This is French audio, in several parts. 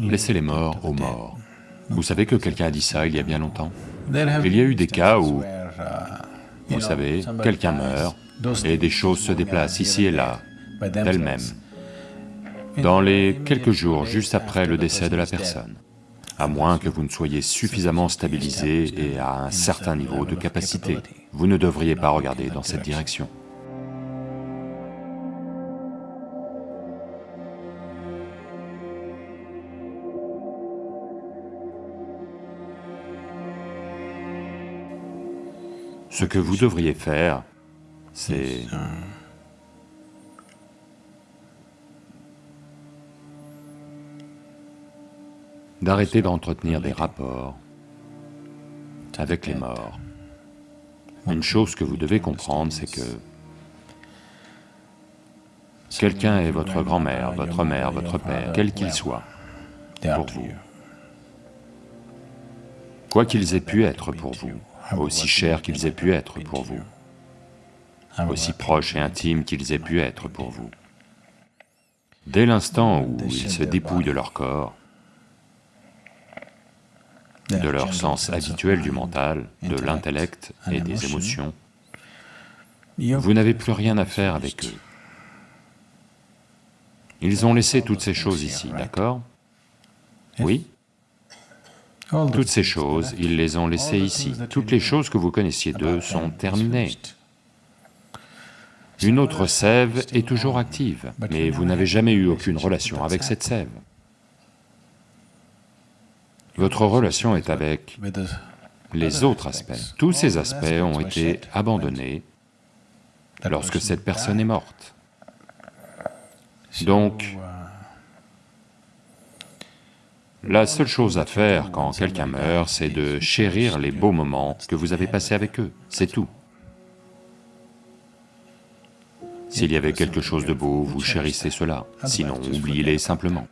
Laissez les morts aux morts. Vous savez que quelqu'un a dit ça il y a bien longtemps Il y a eu des cas où, vous savez, quelqu'un meurt et des choses se déplacent ici et là, d'elles-mêmes, dans les quelques jours juste après le décès de la personne, à moins que vous ne soyez suffisamment stabilisé et à un certain niveau de capacité, vous ne devriez pas regarder dans cette direction. Ce que vous devriez faire, c'est... d'arrêter d'entretenir des rapports avec les morts. Une chose que vous devez comprendre, c'est que quelqu'un est votre grand-mère, votre mère, votre père, quel qu'il soit, pour vous. Quoi qu'ils aient pu être pour vous, aussi chers qu'ils aient pu être pour vous, aussi proches et intimes qu'ils aient pu être pour vous. Dès l'instant où ils se dépouillent de leur corps, de leur sens habituel du mental, de l'intellect et des émotions, vous n'avez plus rien à faire avec eux. Ils ont laissé toutes ces choses ici, d'accord? Oui? Toutes ces choses, ils les ont laissées ici. Toutes les choses que vous connaissiez d'eux sont terminées. Une autre sève est toujours active, mais vous n'avez jamais eu aucune relation avec cette sève. Votre relation est avec les autres aspects. Tous ces aspects ont été abandonnés lorsque cette personne est morte. Donc, la seule chose à faire quand quelqu'un meurt, c'est de chérir les beaux moments que vous avez passés avec eux, c'est tout. S'il y avait quelque chose de beau, vous chérissez cela, sinon oubliez-les simplement.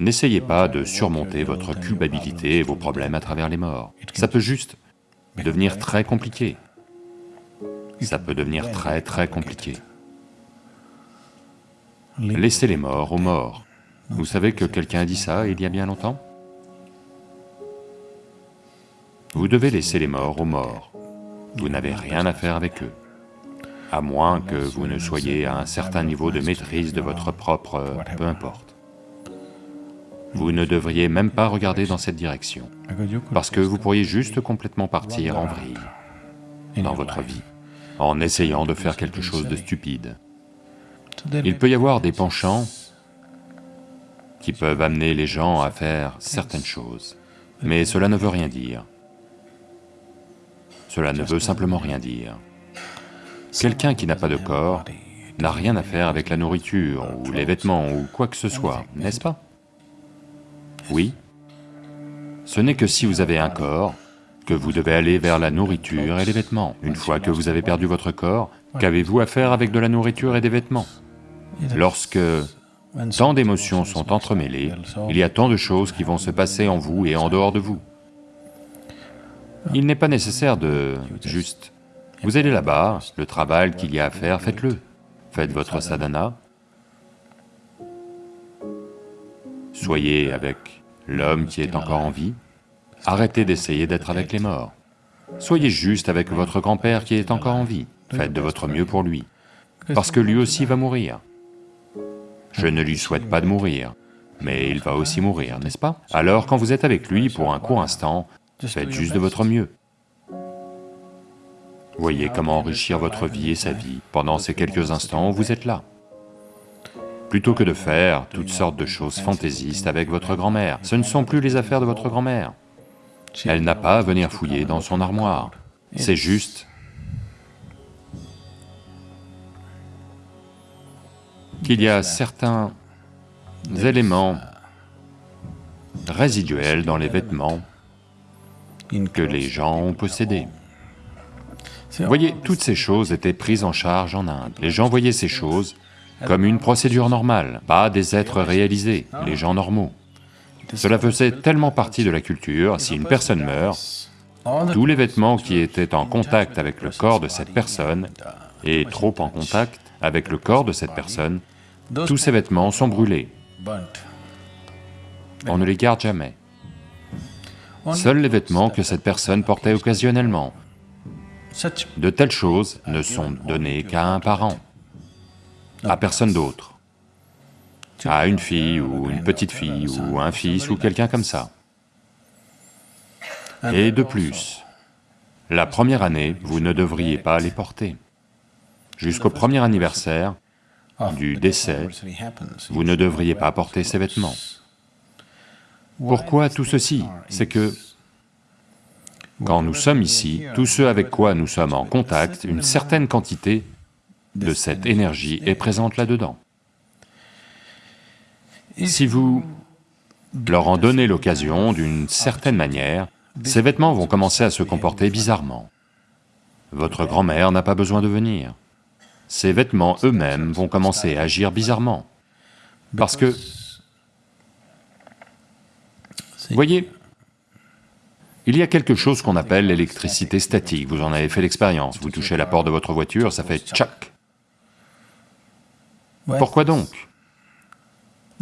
N'essayez pas de surmonter votre culpabilité et vos problèmes à travers les morts. Ça peut juste devenir très compliqué. Ça peut devenir très très compliqué. Laissez les morts aux morts. Vous savez que quelqu'un a dit ça il y a bien longtemps? Vous devez laisser les morts aux morts. Vous n'avez rien à faire avec eux, à moins que vous ne soyez à un certain niveau de maîtrise de votre propre... peu importe. Vous ne devriez même pas regarder dans cette direction, parce que vous pourriez juste complètement partir en vrille dans votre vie, en essayant de faire quelque chose de stupide. Il peut y avoir des penchants qui peuvent amener les gens à faire certaines choses, mais cela ne veut rien dire. Cela ne veut simplement rien dire. Quelqu'un qui n'a pas de corps n'a rien à faire avec la nourriture ou les vêtements ou quoi que ce soit, n'est-ce pas? Oui. Ce n'est que si vous avez un corps que vous devez aller vers la nourriture et les vêtements. Une fois que vous avez perdu votre corps, qu'avez-vous à faire avec de la nourriture et des vêtements? Lorsque tant d'émotions sont entremêlées, il y a tant de choses qui vont se passer en vous et en dehors de vous. Il n'est pas nécessaire de juste... Vous allez là-bas, le travail qu'il y a à faire, faites-le. Faites votre sadhana, soyez avec l'homme qui est encore en vie, arrêtez d'essayer d'être avec les morts. Soyez juste avec votre grand-père qui est encore en vie, faites de votre mieux pour lui, parce que lui aussi va mourir. Je ne lui souhaite pas de mourir, mais il va aussi mourir, n'est-ce pas? Alors quand vous êtes avec lui pour un court instant, faites juste de votre mieux. Voyez comment enrichir votre vie et sa vie pendant ces quelques instants où vous êtes là plutôt que de faire toutes sortes de choses fantaisistes avec votre grand-mère. Ce ne sont plus les affaires de votre grand-mère. Elle n'a pas à venir fouiller dans son armoire. C'est juste qu'il y a certains éléments résiduels dans les vêtements que les gens ont possédés. Vous voyez, toutes ces choses étaient prises en charge en Inde. Les gens voyaient ces choses comme une procédure normale, pas des êtres réalisés, les gens normaux. Cela faisait tellement partie de la culture, si une personne meurt, tous les vêtements qui étaient en contact avec le corps de cette personne, et trop en contact avec le corps de cette personne, tous ces vêtements sont brûlés. on ne les garde jamais. Seuls les vêtements que cette personne portait occasionnellement, de telles choses ne sont données qu'à un parent, à personne d'autre, à une fille ou une petite fille ou un fils ou quelqu'un comme ça. Et de plus, la première année, vous ne devriez pas les porter. Jusqu'au premier anniversaire du décès, vous ne devriez pas porter ces vêtements. Pourquoi tout ceci C'est que quand nous sommes ici, tous ceux avec quoi nous sommes en contact, une certaine quantité de cette énergie est présente là-dedans. Si vous leur en donnez l'occasion d'une certaine manière, ces vêtements vont commencer à se comporter bizarrement. Votre grand-mère n'a pas besoin de venir. Ces vêtements eux-mêmes vont commencer à agir bizarrement. Parce que... Voyez, il y a quelque chose qu'on appelle l'électricité statique, vous en avez fait l'expérience, vous touchez la porte de votre voiture, ça fait tchac. Pourquoi donc?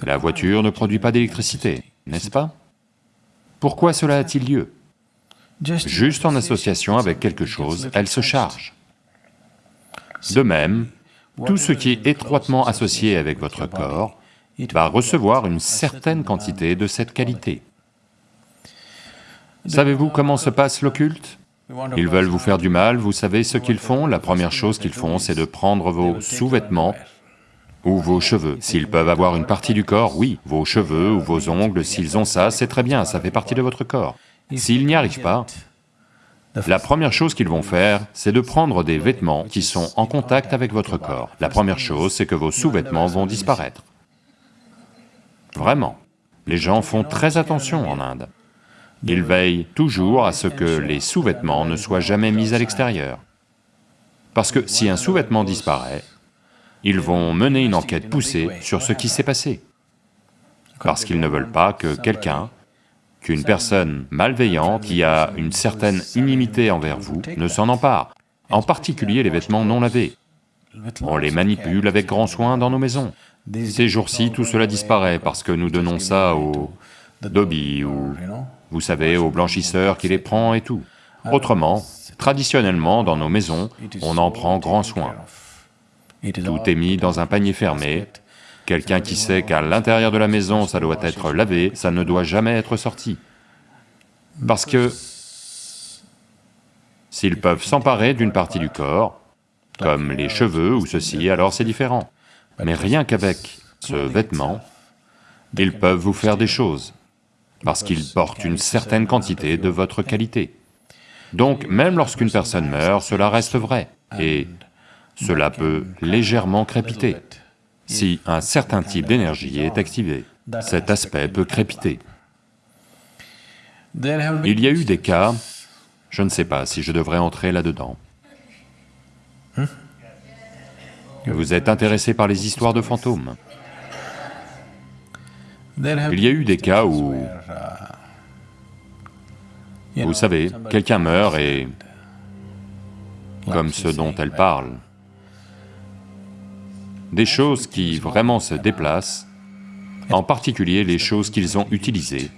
La voiture ne produit pas d'électricité, n'est-ce pas? Pourquoi cela a-t-il lieu? Juste en association avec quelque chose, elle se charge. De même, tout ce qui est étroitement associé avec votre corps va recevoir une certaine quantité de cette qualité. Savez-vous comment se passe l'occulte? Ils veulent vous faire du mal, vous savez ce qu'ils font La première chose qu'ils font, c'est de prendre vos sous-vêtements ou vos cheveux. S'ils peuvent avoir une partie du corps, oui, vos cheveux ou vos ongles, s'ils ont ça, c'est très bien, ça fait partie de votre corps. S'ils n'y arrivent pas, la première chose qu'ils vont faire, c'est de prendre des vêtements qui sont en contact avec votre corps. La première chose, c'est que vos sous-vêtements vont disparaître. Vraiment. Les gens font très attention en Inde. Ils veillent toujours à ce que les sous-vêtements ne soient jamais mis à l'extérieur. Parce que si un sous-vêtement disparaît, ils vont mener une enquête poussée sur ce qui s'est passé. Parce qu'ils ne veulent pas que quelqu'un qu'une personne malveillante qui a une certaine inimité envers vous ne s'en empare, en particulier les vêtements non lavés. On les manipule avec grand soin dans nos maisons. Ces jours-ci, tout cela disparaît parce que nous donnons ça aux dobby ou, vous savez, aux blanchisseurs qui les prend et tout. Autrement, traditionnellement, dans nos maisons, on en prend grand soin. Tout est mis dans un panier fermé, Quelqu'un qui sait qu'à l'intérieur de la maison ça doit être lavé, ça ne doit jamais être sorti. Parce que s'ils peuvent s'emparer d'une partie du corps, comme les cheveux ou ceci, alors c'est différent. Mais rien qu'avec ce vêtement, ils peuvent vous faire des choses, parce qu'ils portent une certaine quantité de votre qualité. Donc même lorsqu'une personne meurt, cela reste vrai, et cela peut légèrement crépiter. Si un certain type d'énergie est activé, cet aspect peut crépiter. Il y a eu des cas, je ne sais pas si je devrais entrer là-dedans. Vous êtes intéressé par les histoires de fantômes? Il y a eu des cas où, vous savez, quelqu'un meurt et, comme ce dont elle parle, des choses qui vraiment se déplacent, en particulier les choses qu'ils ont utilisées.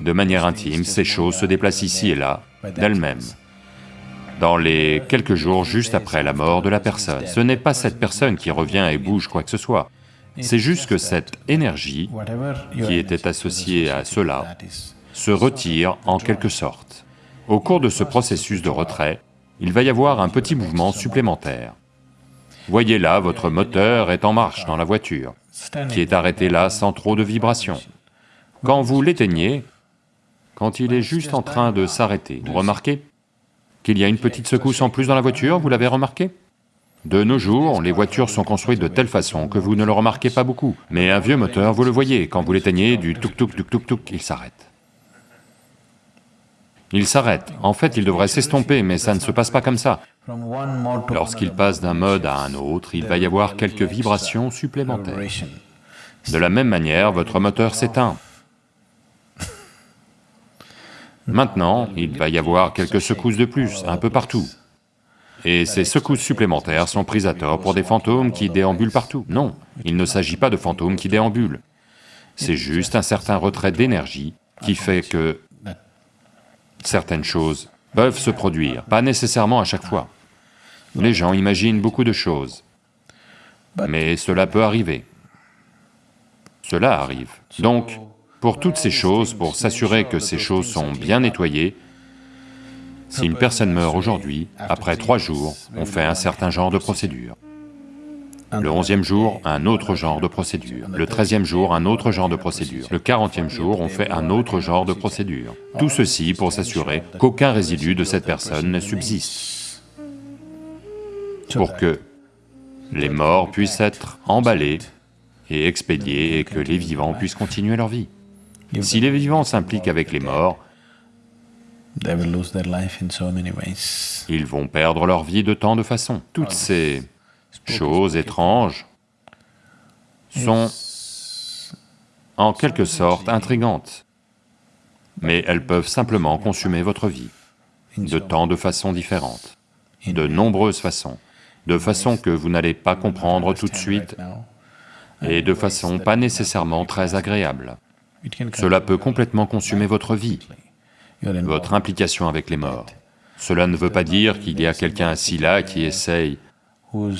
De manière intime, ces choses se déplacent ici et là, d'elles-mêmes, dans les quelques jours juste après la mort de la personne. Ce n'est pas cette personne qui revient et bouge quoi que ce soit, c'est juste que cette énergie qui était associée à cela se retire en quelque sorte. Au cours de ce processus de retrait, il va y avoir un petit mouvement supplémentaire. Voyez là, votre moteur est en marche dans la voiture, qui est arrêté là sans trop de vibrations. Quand vous l'éteignez, quand il est juste en train de s'arrêter, vous remarquez qu'il y a une petite secousse en plus dans la voiture, vous l'avez remarqué? De nos jours, les voitures sont construites de telle façon que vous ne le remarquez pas beaucoup, mais un vieux moteur, vous le voyez, quand vous l'éteignez, du tuk-tuk, du tuk-tuk, il s'arrête. Il s'arrête. En fait, il devrait s'estomper, mais ça ne se passe pas comme ça. Lorsqu'il passe d'un mode à un autre, il va y avoir quelques vibrations supplémentaires. De la même manière, votre moteur s'éteint. Maintenant, il va y avoir quelques secousses de plus, un peu partout. Et ces secousses supplémentaires sont prises à tort pour des fantômes qui déambulent partout. Non, il ne s'agit pas de fantômes qui déambulent. c'est juste un certain retrait d'énergie qui fait que certaines choses peuvent se produire, pas nécessairement à chaque fois. Les gens imaginent beaucoup de choses, mais cela peut arriver. Cela arrive. Donc, pour toutes ces choses, pour s'assurer que ces choses sont bien nettoyées, si une personne meurt aujourd'hui, après trois jours, on fait un certain genre de procédure. Le onzième jour, un autre genre de procédure. Le treizième jour, un autre genre de procédure. Le quarantième jour, on fait un autre genre de procédure. Tout ceci pour s'assurer qu'aucun résidu de cette personne ne subsiste. Pour que les morts puissent être emballés et expédiés et que les vivants puissent continuer leur vie. Si les vivants s'impliquent avec les morts, ils vont perdre leur vie de tant de façons. Toutes ces choses étranges sont en quelque sorte intrigantes, mais elles peuvent simplement consumer votre vie de tant de façons différentes, de nombreuses façons, de façons que vous n'allez pas comprendre tout de suite et de façon pas nécessairement très agréable. Cela peut complètement consumer votre vie, votre implication avec les morts. Cela ne veut pas dire qu'il y a quelqu'un assis là qui essaye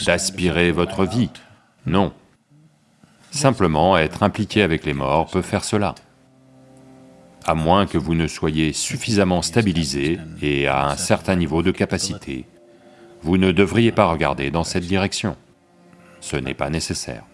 d'aspirer votre vie, non. Simplement être impliqué avec les morts peut faire cela. À moins que vous ne soyez suffisamment stabilisé et à un certain niveau de capacité, vous ne devriez pas regarder dans cette direction. Ce n'est pas nécessaire.